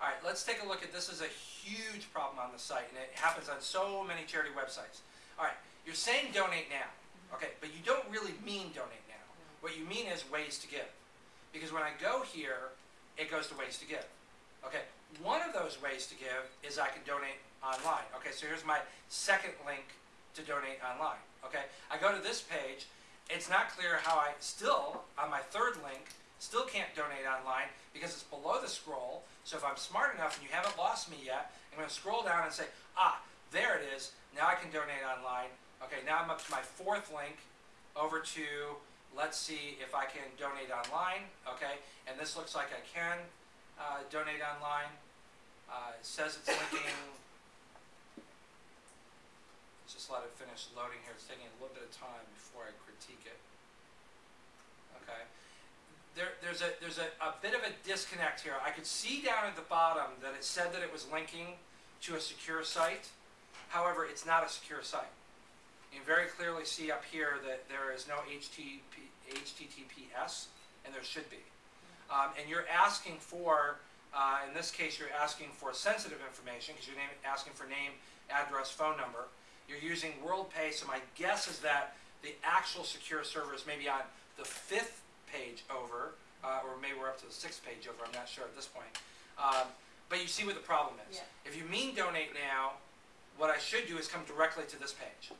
All right, let's take a look at, this is a huge problem on the site, and it happens on so many charity websites. All right, you're saying donate now, okay, but you don't really mean donate now. What you mean is ways to give. Because when I go here, it goes to ways to give. Okay, one of those ways to give is I can donate online. Okay, so here's my second link to donate online. Okay, I go to this page, it's not clear how I still, on my third link, still can't donate online because it's below the scroll. So if I'm smart enough and you haven't lost me yet, I'm going to scroll down and say, ah, there it is. Now I can donate online. Okay, now I'm up to my fourth link over to, let's see if I can donate online. Okay, and this looks like I can uh, donate online. Uh, it says it's linking. Let's just let it finish loading here. It's taking a little bit of time before I critique it. There's a there's a, a bit of a disconnect here. I could see down at the bottom that it said that it was linking to a secure site. However, it's not a secure site. You can very clearly see up here that there is no HTTP, HTTPS, and there should be. Um, and you're asking for, uh, in this case, you're asking for sensitive information because you're name, asking for name, address, phone number. You're using WorldPay, so my guess is that the actual secure server is maybe on the fifth page over, uh, or maybe we're up to the sixth page over, I'm not sure at this point. Um, but you see what the problem is. Yeah. If you mean donate now, what I should do is come directly to this page.